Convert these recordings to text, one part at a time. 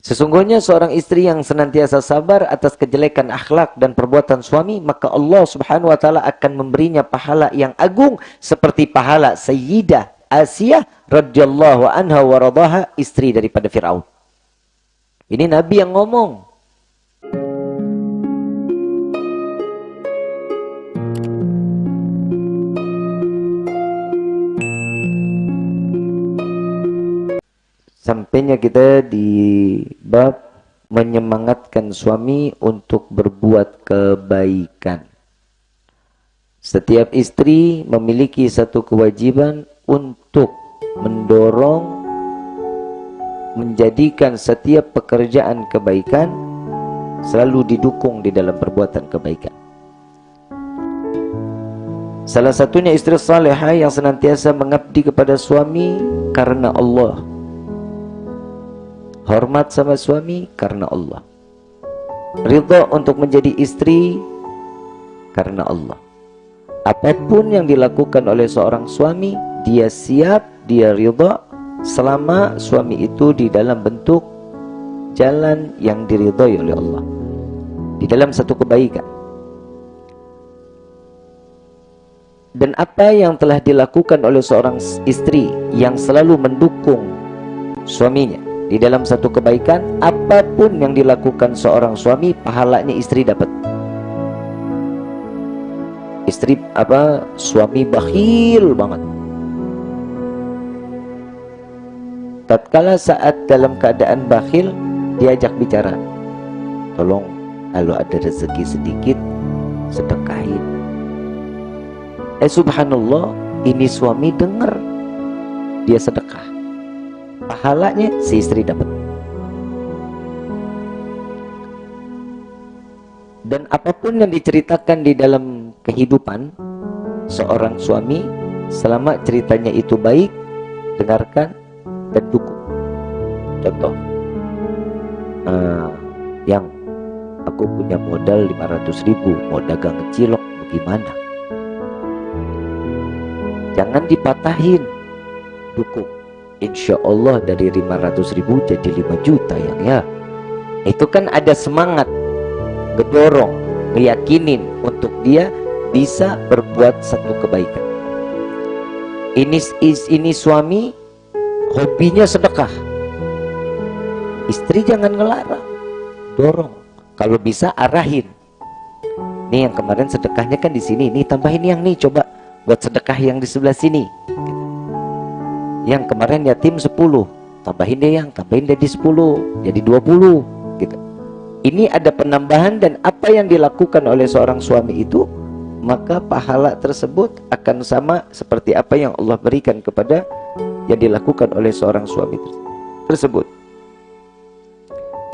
Sesungguhnya seorang istri yang senantiasa sabar atas kejelekan akhlak dan perbuatan suami, maka Allah Subhanahu wa taala akan memberinya pahala yang agung seperti pahala Sayyidah Asiyah radhiyallahu anha wa istri daripada Firaun. Ini Nabi yang ngomong. Sampainya kita di bab menyemangatkan suami untuk berbuat kebaikan. Setiap istri memiliki satu kewajiban untuk mendorong menjadikan setiap pekerjaan kebaikan selalu didukung di dalam perbuatan kebaikan. Salah satunya istri salihah yang senantiasa mengabdi kepada suami karena Allah hormat sama suami karena Allah. Ridha untuk menjadi istri karena Allah. Apa pun yang dilakukan oleh seorang suami dia siap dia ridha selama suami itu di dalam bentuk jalan yang diridhoi oleh Allah. Di dalam satu kebaikan. Dan apa yang telah dilakukan oleh seorang istri yang selalu mendukung suaminya di dalam satu kebaikan apa pun yang dilakukan seorang suami pahalanya istri dapat. Istri apa suami bakhil banget. Tatkala saat dalam keadaan bakhil diajak bicara tolong kalau ada rezeki sedikit sedekahin eh subhanallah ini suami dengar dia sedekah pahalanya si istri dapat. Dan apa pun yang diceritakan di dalam kehidupan seorang suami selama ceritanya itu baik dengarkan dan dukung. Contoh uh, yang aku punya modal 500 ribu mau dagang cilok bagaimana? Jangan dipatahin dukung insya Allah dari 500 ribu jadi 5 juta yang ya. Itu kan ada semangat ngedorong ngeyakinin untuk dia bisa berbuat satu kebaikan. Ini ini suami hobinya sedekah. Istri jangan ngelarang dorong. Kalau bisa arahin. Nih yang kemarin sedekahnya kan di sini nih tambahin yang nih coba buat sedekah yang di sebelah sini yang kemarin yatim 10 tambahin deh yang tambahin di 10 jadi 20 gitu. Ini ada penambahan dan apa yang dilakukan oleh seorang suami itu maka pahala tersebut akan sama seperti apa yang Allah berikan kepada yang dilakukan oleh seorang suami tersebut.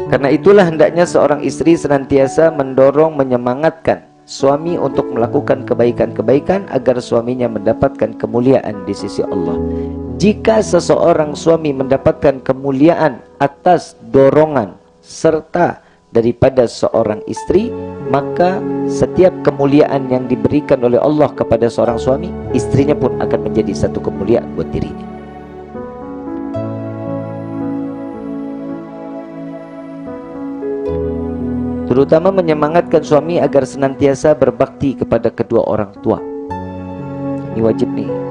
Karena itulah hendaknya seorang istri senantiasa mendorong menyemangatkan suami untuk melakukan kebaikan-kebaikan agar suaminya mendapatkan kemuliaan di sisi Allah jika seseorang suami mendapatkan kemuliaan atas dorongan serta daripada seorang istri maka setiap kemuliaan yang diberikan oleh Allah kepada seorang suami istrinya pun akan menjadi satu kemuliaan buat dirinya. Terutama menyemangatkan suami agar senantiasa berbakti kepada kedua orang tua. Ini wajib nih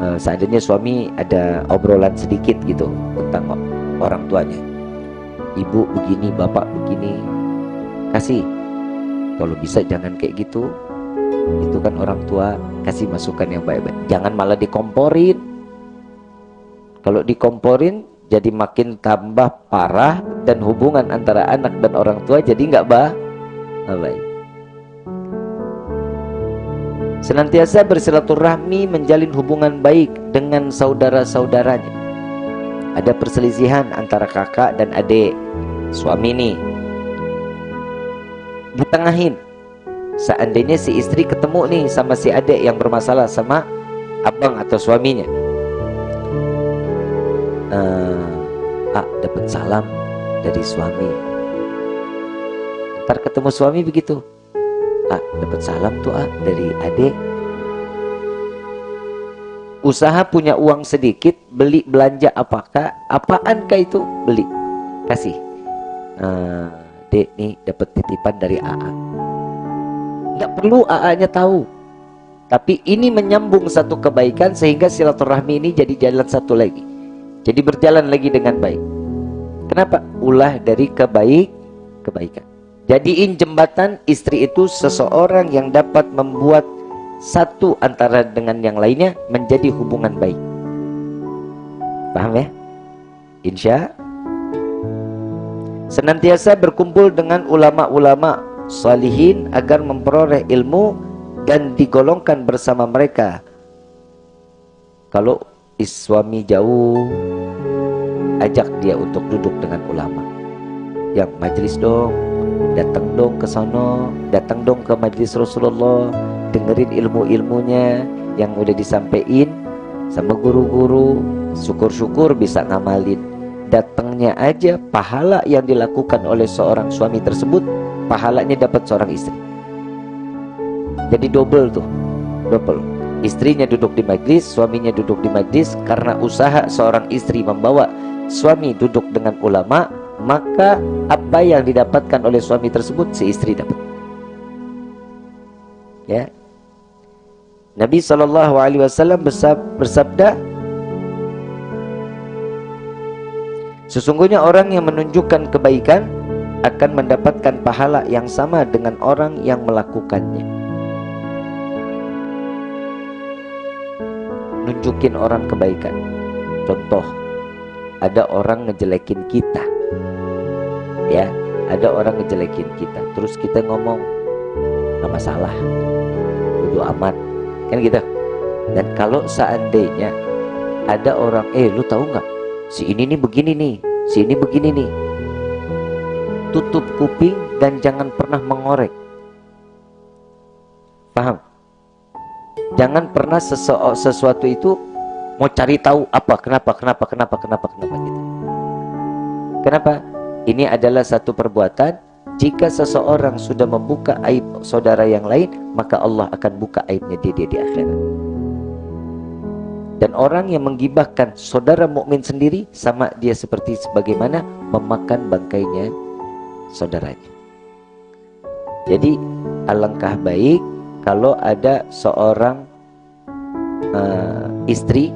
uh, seandainya suami ada obrolan sedikit gitu tentang orang tuanya. Ibu begini bapak begini kasih. Kalau bisa jangan kayak gitu. Itu kan orang tua kasih masukan yang baik-baik. Jangan malah dikomporin. Kalau dikomporin jadi makin tambah parah dan hubungan antara anak dan orang tua jadi nggak baik Senantiasa bersilaturahmi menjalin hubungan baik dengan saudara-saudaranya. Ada perselisihan antara kakak dan adik, suami nih. Ditengahin. Seandainya si istri ketemu nih sama si adik yang bermasalah sama abang atau suaminya. Uh, ah, dapat salam dari suami. Ntar ketemu suami begitu ah dapat salam tuh ah dari adik. Usaha punya uang sedikit beli belanja apakah apaan kah itu? Beli. Kasih. Uh, dek nih dapat titipan dari AA nggak perlu AA-nya tahu. Tapi ini menyambung satu kebaikan sehingga silaturahmi ini jadi jalan satu lagi. Jadi berjalan lagi dengan baik. Kenapa? Ulah dari kebaik kebaikan jadiin jembatan istri itu seseorang yang dapat membuat satu antara dengan yang lainnya menjadi hubungan baik. Paham ya? Insya senantiasa berkumpul dengan ulama-ulama salihin agar memperoleh ilmu dan digolongkan bersama mereka. Kalau suami jauh ajak dia untuk duduk dengan ulama. Yang majlis dong datang dong ke sana datang dong ke majlis Rasulullah. Dengerin ilmu-ilmunya yang udah disampaikan sama guru-guru. Syukur-syukur bisa ngamalin. Datangnya aja pahala yang dilakukan oleh seorang suami tersebut pahalanya dapat seorang istri. Jadi double tuh double. Istrinya duduk di majlis suaminya duduk di majlis karena usaha seorang istri membawa suami duduk dengan ulama maka apa yang didapatkan oleh suami tersebut si istri dapat ya Nabi Shallallahu Alaihi Wasallam bersabda Sesungguhnya orang yang menunjukkan kebaikan akan mendapatkan pahala yang sama dengan orang yang melakukannya. Nunjukin orang kebaikan. Contoh, ada orang ngejelekin kita. Ya, ada orang ngejelekin kita. Terus kita ngomong, nggak masalah. Bodo amat. Kan gitu. Dan kalau seandainya ada orang, eh lu tahu nggak? si ini nih begini nih si ini begini nih tutup kuping dan jangan pernah mengorek paham jangan pernah sesuatu itu mau cari tahu apa kenapa kenapa kenapa kenapa kenapa gitu kenapa ini adalah satu perbuatan jika seseorang sudah membuka aib saudara yang lain maka Allah akan buka aibnya dia, dia di akhirat dan orang yang menggibahkan saudara mukmin sendiri sama dia seperti sebagaimana memakan bangkainya saudaranya. Jadi alangkah baik kalau ada seorang uh, istri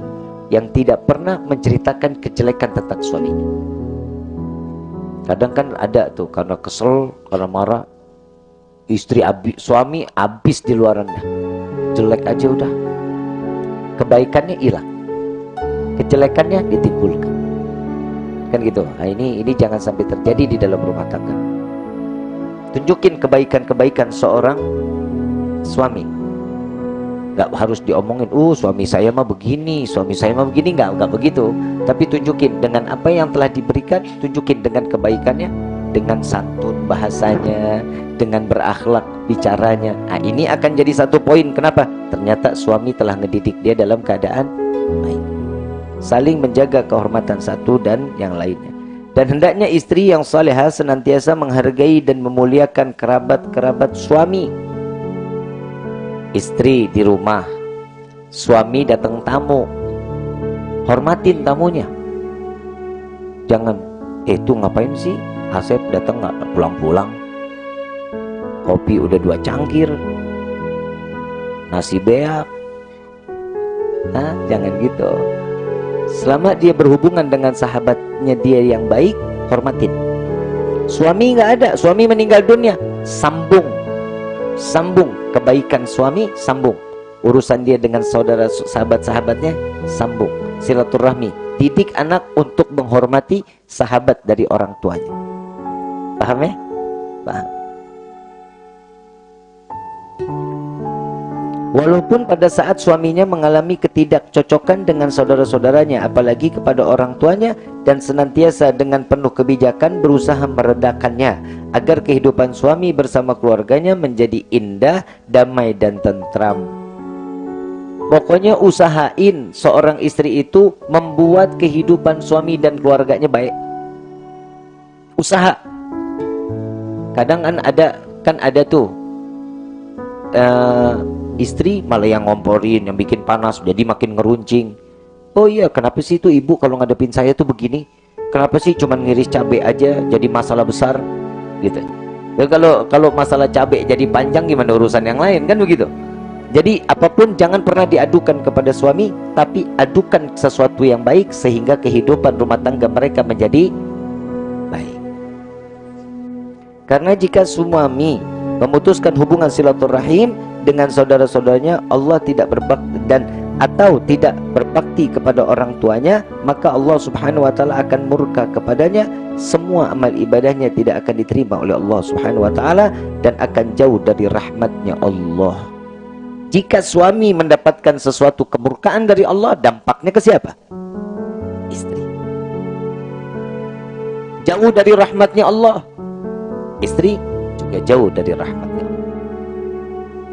yang tidak pernah menceritakan kejelekan tentang suaminya. Kadang kan ada tuh karena kesel, karena marah, istri abis, suami habis di luarannya. Jelek aja udah, kebaikannya hilang. Kejelekannya ditimbulkan. Kan gitu. Nah ini ini jangan sampai terjadi di dalam rumah tangga. Tunjukin kebaikan-kebaikan seorang suami nggak harus diomongin uh suami saya mah begini suami saya mah begini. Nggak nggak begitu. Tapi tunjukin dengan apa yang telah diberikan tunjukin dengan kebaikannya dengan santun bahasanya dengan berakhlak bicaranya. Nah ini akan jadi satu poin. Kenapa? Ternyata suami telah ngedidik dia dalam keadaan baik. Saling menjaga kehormatan satu dan yang lainnya. Dan hendaknya istri yang salehah senantiasa menghargai dan memuliakan kerabat-kerabat suami istri di rumah. Suami datang tamu. Hormatin tamunya. Jangan eh itu ngapain sih? Asep datang nggak pulang-pulang. Kopi udah dua cangkir. Nasi beak. Nah jangan gitu. Selama dia berhubungan dengan sahabatnya dia yang baik hormatin. Suami nggak ada. Suami meninggal dunia. Sambung. Sambung kebaikan suami sambung urusan dia dengan saudara sahabat-sahabatnya sambung silaturahmi didik anak untuk menghormati sahabat dari orang tuanya Paham ya? Paham. Walaupun pada saat suaminya mengalami ketidakcocokan dengan saudara-saudaranya apalagi kepada orang tuanya dan senantiasa dengan penuh kebijakan berusaha meredakannya agar kehidupan suami bersama keluarganya menjadi indah, damai dan tentram. Pokoknya usahain seorang istri itu membuat kehidupan suami dan keluarganya baik. Usaha kadang kan ada kan ada tuh uh, istri malah yang ngomporin yang bikin panas jadi makin ngeruncing. Oh iya kenapa sih itu ibu kalau ngadepin saya tuh begini? Kenapa sih cuma ngiris cabai aja jadi masalah besar? Gitu. Ya, kalau kalau masalah cabai jadi panjang gimana urusan yang lain? Kan begitu. Jadi apa pun jangan pernah diadukan kepada suami tapi adukan sesuatu yang baik sehingga kehidupan rumah tangga mereka menjadi baik. Karena jika suami memutuskan hubungan silaturahim dengan saudara-saudaranya Allah tidak berbakti dan atau tidak berbakti kepada orang tuanya maka Allah subhanahu wa ta'ala akan murka kepadanya. Semua amal ibadahnya tidak akan diterima oleh Allah subhanahu wa ta'ala dan akan jauh dari rahmatnya Allah. Jika suami mendapatkan sesuatu kemurkaan dari Allah dampaknya ke siapa? istri. Jauh dari rahmatnya Allah. Istri juga jauh dari rahmatnya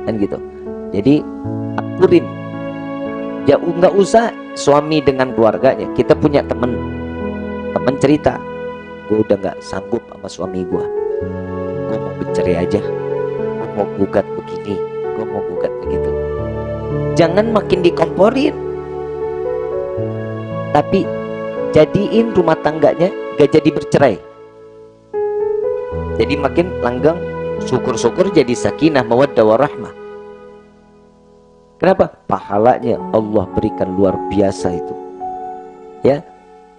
Dan gitu. Jadi aturin ya nggak usah suami dengan keluarganya. Kita punya temen temen cerita. Gue udah nggak sanggup sama suami gue gue mau bercerai aja. Gue mau gugat begini gue mau gugat begitu. Jangan makin dikomporin. Tapi jadiin rumah tangganya gak jadi bercerai. Jadi makin langgang syukur-syukur jadi sakinah mawaddah warahmah Kenapa? Pahalanya Allah berikan luar biasa itu. Ya,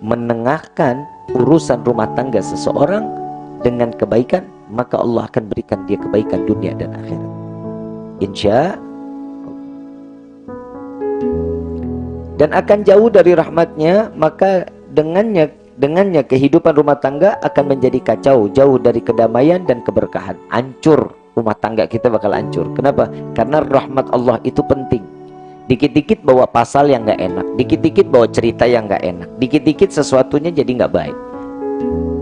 menengahkan urusan rumah tangga seseorang dengan kebaikan, maka Allah akan berikan dia kebaikan dunia dan akhirat. Insya dan akan jauh dari rahmatnya, maka dengannya dengannya kehidupan rumah tangga akan menjadi kacau, jauh dari kedamaian dan keberkahan, hancur rumah tangga kita bakal hancur. Kenapa? Karena rahmat Allah itu penting. Dikit-dikit bawa pasal yang nggak enak, dikit-dikit bawa cerita yang nggak enak, dikit-dikit sesuatunya jadi nggak baik.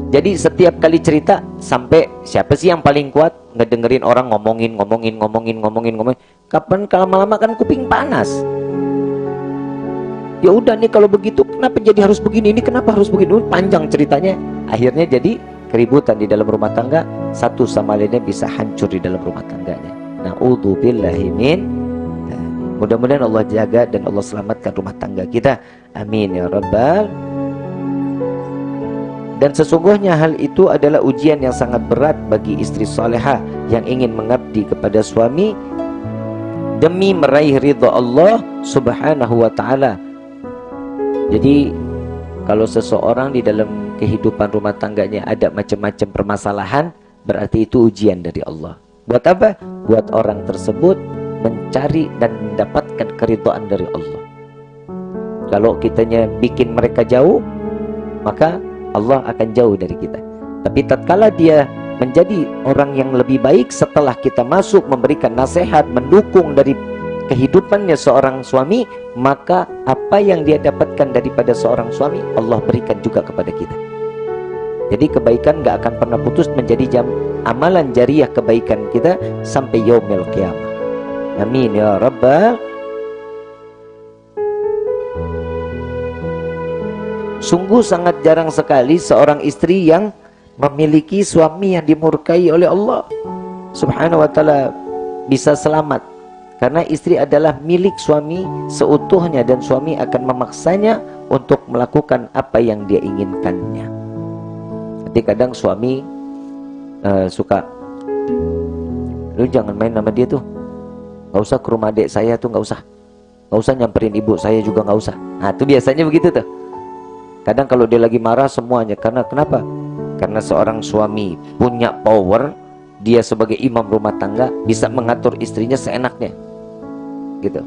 Jadi setiap kali cerita sampai siapa sih yang paling kuat ngedengerin orang ngomongin, ngomongin, ngomongin, ngomongin, ngomongin. Kapan kalau lama-lama kan kuping panas. Ya udah nih kalau begitu kenapa jadi harus begini? Ini kenapa harus begini? Panjang ceritanya. Akhirnya jadi keributan di dalam rumah tangga satu sama lainnya bisa hancur di dalam rumah tangganya na'udzubillahi min mudah-mudahan Allah jaga dan Allah selamatkan rumah tangga kita amin ya rabbal dan sesungguhnya hal itu adalah ujian yang sangat berat bagi istri soleha yang ingin mengabdi kepada suami demi meraih ridha Allah subhanahu wa ta'ala jadi kalau seseorang di dalam kehidupan rumah tangganya ada macam-macam permasalahan, berarti itu ujian dari Allah. Buat apa? Buat orang tersebut mencari dan mendapatkan keridhaan dari Allah. Kalau kitanya bikin mereka jauh, maka Allah akan jauh dari kita. Tapi tatkala dia menjadi orang yang lebih baik setelah kita masuk memberikan nasihat, mendukung dari kehidupannya seorang suami maka apa yang dia dapatkan daripada seorang suami Allah berikan juga kepada kita. Jadi kebaikan gak akan pernah putus menjadi jam amalan jariah kebaikan kita sampai yaumil kiamah. Amin ya rabbal sungguh sangat jarang sekali seorang istri yang memiliki suami yang dimurkai oleh Allah. Subhanahu wa ta'ala bisa selamat karena istri adalah milik suami seutuhnya dan suami akan memaksanya untuk melakukan apa yang dia inginkannya. Jadi kadang suami uh, suka, lu jangan main nama dia tuh, nggak usah ke rumah adik saya tuh nggak usah, nggak usah nyamperin ibu saya juga nggak usah. Nah itu biasanya begitu tuh. Kadang kalau dia lagi marah semuanya karena kenapa? Karena seorang suami punya power dia sebagai imam rumah tangga bisa mengatur istrinya seenaknya gitu.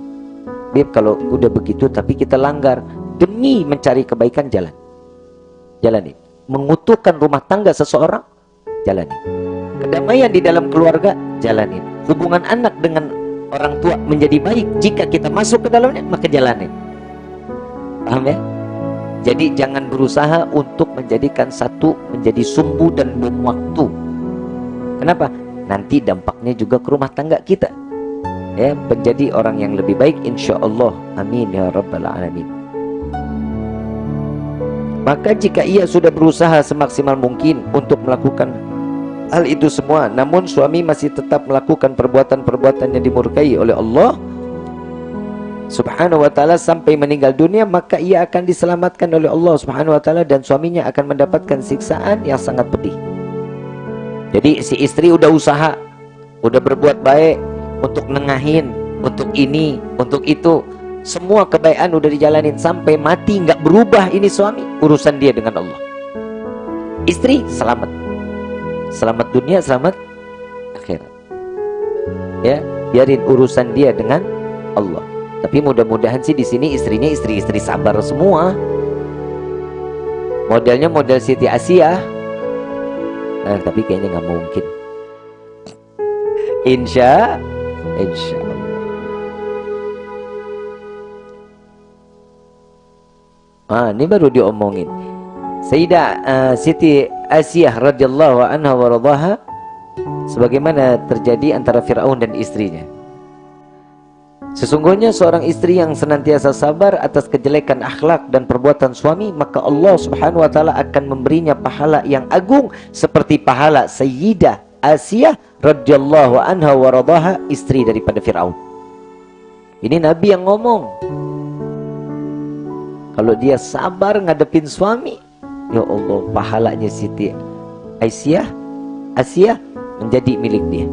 Bib kalau udah begitu tapi kita langgar demi mencari kebaikan jalan. Jalani mengutuhkan rumah tangga seseorang jalani kedamaian di dalam keluarga jalani hubungan anak dengan orang tua menjadi baik. Jika kita masuk ke dalamnya maka jalani paham ya? Jadi jangan berusaha untuk menjadikan satu menjadi sumbu dan bom waktu. Kenapa? Nanti dampaknya juga ke rumah tangga kita ya menjadi orang yang lebih baik insyaallah amin ya rabbal alamin maka jika ia sudah berusaha semaksimal mungkin untuk melakukan hal itu semua namun suami masih tetap melakukan perbuatan-perbuatan yang dimurkai oleh Allah Subhanahu wa taala sampai meninggal dunia maka ia akan diselamatkan oleh Allah Subhanahu wa taala dan suaminya akan mendapatkan siksaan yang sangat pedih. Jadi si istri udah usaha, udah berbuat baik untuk nengahin, untuk ini, untuk itu. Semua kebaikan udah dijalanin sampai mati nggak berubah ini suami, urusan dia dengan Allah. Istri selamat. Selamat dunia, selamat akhirat. Ya, biarin urusan dia dengan Allah. Tapi mudah-mudahan sih di sini istrinya istri-istri sabar semua. Modelnya model Siti Asia. Nah, tapi kayaknya nggak mungkin. Insya, insya Allah. Ah, ini baru diomongin. Sayyidah uh, Siti Asia radhiyallahu anha wa radhaha sebagaimana terjadi antara Firaun dan istrinya. Sesungguhnya seorang istri yang senantiasa sabar atas kejelekan akhlak dan perbuatan suami, maka Allah Subhanahu wa taala akan memberinya pahala yang agung seperti pahala Sayyidah Asiyah radhiyallahu anha wa radhaha istri daripada Firaun. Ini Nabi yang ngomong. Kalau dia sabar ngadepin suami, ya Allah pahalanya Siti Aisyah Asiyah menjadi milik dia.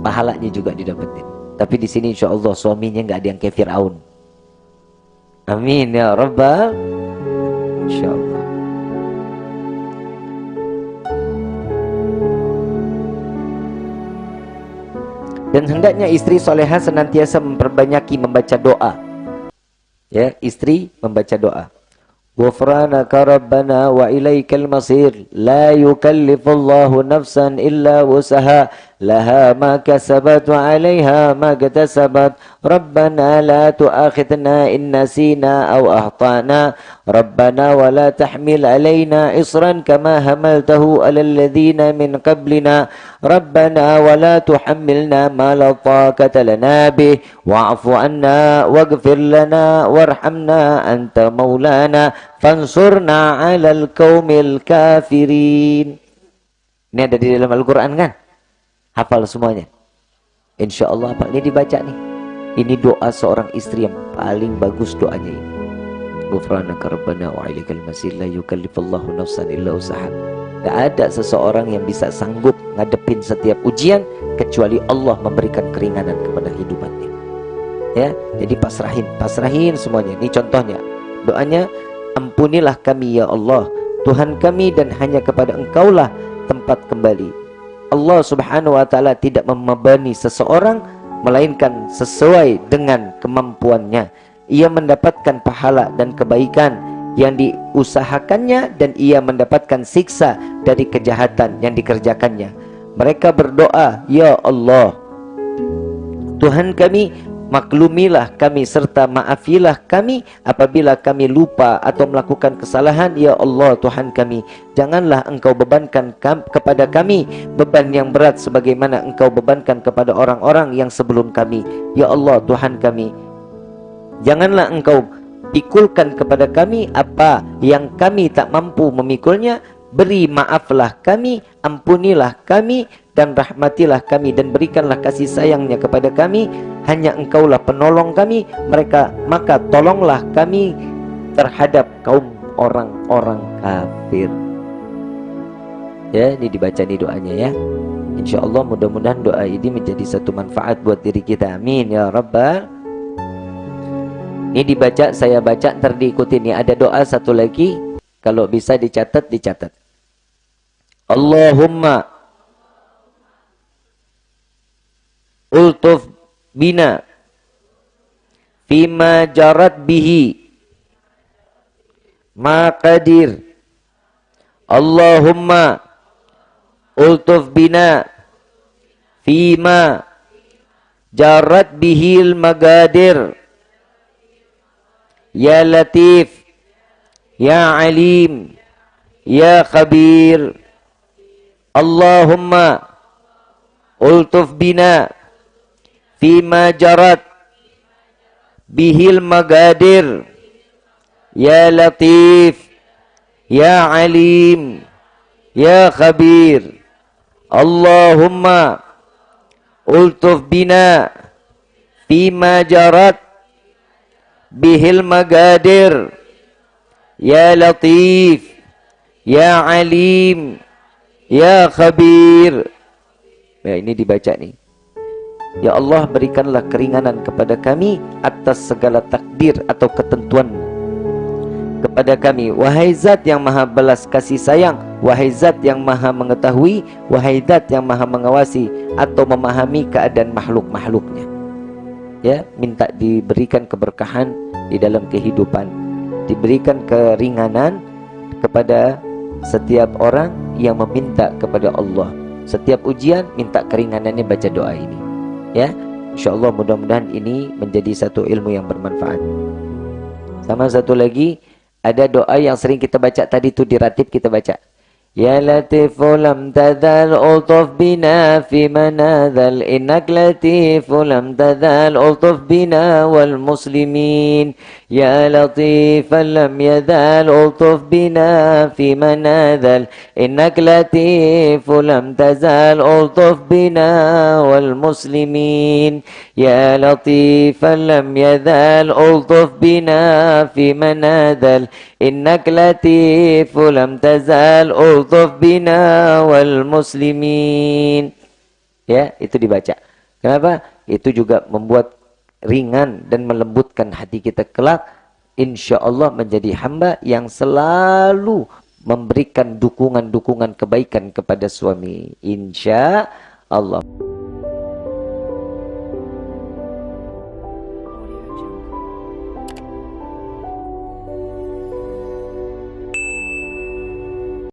Pahalanya juga didapetin. Tapi di sini insya Allah suaminya nggak ada yang kayak Fir'aun. Amin ya Rabbal. Insya Allah. Dan hendaknya istri soleha senantiasa memperbanyaki membaca doa. Ya, istri membaca doa. Ghufranaka Rabbana wa ilaikal masir. La yukallifullahu nafsan illa wusaha. لها ما كسبت وعليها ما اكتسبت. ربنا لا تؤاخذنا إن نسينا أو أخطأنا. ربنا ولا تحمل علينا إصرا كما هملته على الذين من قبلنا. ربنا ولا تحملنا ما لا طاقة لنا به. واعف عنا واغفر لنا وارحمنا أنت مولانا. فانصرنا على القوم الكافرين. Ini ada di dalam Al-Quran kan? Hafal semuanya. Insya Allah apa ini dibaca nih. Ini doa seorang istri yang paling bagus doanya ini. Ghufranaka Rabbana wa ilaikal masir la yukallifallahu nafsan illa usaha. Gak ada seseorang yang bisa sanggup ngadepin setiap ujian kecuali Allah memberikan keringanan kepada hidupannya. Ya, jadi pasrahin, pasrahin semuanya. Ini contohnya. Doanya, ampunilah kami ya Allah, Tuhan kami dan hanya kepada Engkaulah tempat kembali. Allah Subhanahu wa taala tidak membebani seseorang melainkan sesuai dengan kemampuannya. Ia mendapatkan pahala dan kebaikan yang diusahakannya dan ia mendapatkan siksa dari kejahatan yang dikerjakannya. Mereka berdoa, "Ya Allah, Tuhan kami, Maklumilah kami serta maafilah kami apabila kami lupa atau melakukan kesalahan ya Allah Tuhan kami janganlah engkau bebankan kepada kami beban yang berat sebagaimana engkau bebankan kepada orang-orang yang sebelum kami. Ya Allah Tuhan kami janganlah engkau pikulkan kepada kami apa yang kami tak mampu memikulnya. Beri maaflah kami ampunilah kami dan rahmatilah kami dan berikanlah kasih sayangnya kepada kami. Hanya engkaulah penolong kami. Mereka maka tolonglah kami terhadap kaum orang-orang kafir. Ya ini dibaca nih doanya ya. Insya Allah mudah-mudahan doa ini menjadi satu manfaat buat diri kita. Amin ya rabbal ini dibaca saya baca ntar diikuti nih. Ada doa satu lagi. Kalau bisa dicatat dicatat. Allahumma ultuf bina fima jarat bihi. Maqadir Allahumma ultuf bina fima jarat bihil magadir. Ya latif ya alim ya khabir. Allahumma ultuf bina fima jarat bihil magadir. Ya latif. Ya alim. Ya khabir. Allahumma ultuf bina. Fima jarat bihil magadir. Ya latif. Ya alim. Ya khabir. Ya ini dibaca nih Ya Allah berikanlah keringanan kepada kami atas segala takdir atau ketentuan. Kepada kami Wahai zat yang maha belas kasih sayang Wahai zat yang maha mengetahui Wahai zat yang maha mengawasi Atau memahami keadaan makhluk-makhluknya. Ya, minta diberikan keberkahan di dalam kehidupan. Diberikan keringanan kepada setiap orang yang meminta kepada Allah. Setiap ujian minta keringanannya baca doa ini ya. Insyaallah mudah-mudahan ini menjadi satu ilmu yang bermanfaat. Sama satu lagi ada doa yang sering kita baca. Tadi itu di ratib kita baca يا لطيف لم تزل ألطف بنا في منازل. إنك لطيف لم تزل ألطف بنا والمسلمين. يا لطيفا لم يزال ألطف بنا في منازل. إنك لطيف لم تزال ألطف بنا والمسلمين. يا لطيفا لم يزال ألطف بنا في منازل. إنك لطيف لم تزال ألطف yaltuf bina wal muslimin. Ya, itu dibaca. Kenapa? Itu juga membuat ringan dan melembutkan hati kita kelak. Insya Allah menjadi hamba yang selalu memberikan dukungan-dukungan kebaikan kepada suami. Insya Allah.